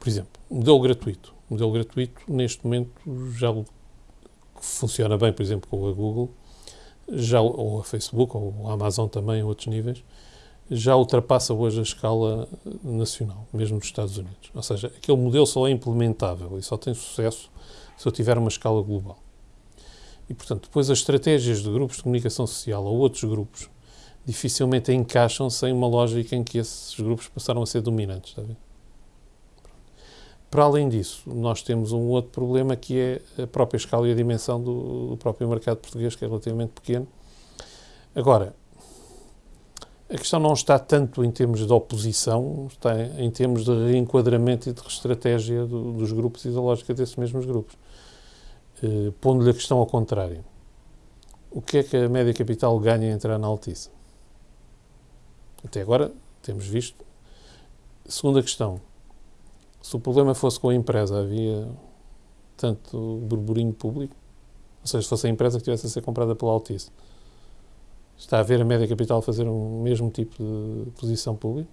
Por exemplo, modelo gratuito. Modelo gratuito, neste momento, já funciona bem, por exemplo, com a Google, já, ou a Facebook, ou a Amazon também, a outros níveis, já ultrapassa hoje a escala nacional, mesmo nos Estados Unidos. Ou seja, aquele modelo só é implementável e só tem sucesso se eu tiver uma escala global. E, portanto, depois as estratégias de grupos de comunicação social ou outros grupos dificilmente encaixam sem uma lógica em que esses grupos passaram a ser dominantes. Está a ver? Para além disso, nós temos um outro problema que é a própria escala e a dimensão do, do próprio mercado português, que é relativamente pequeno. Agora, a questão não está tanto em termos de oposição, está em termos de reenquadramento e de estratégia do, dos grupos e da lógica desses mesmos grupos. Eh, Pondo-lhe a questão ao contrário. O que é que a média capital ganha em entrar na Altice? Até agora temos visto. Segunda questão. Se o problema fosse com a empresa, havia tanto burburinho público? Ou seja, se fosse a empresa que tivesse a ser comprada pela Altice Está a ver a média capital fazer o mesmo tipo de posição pública?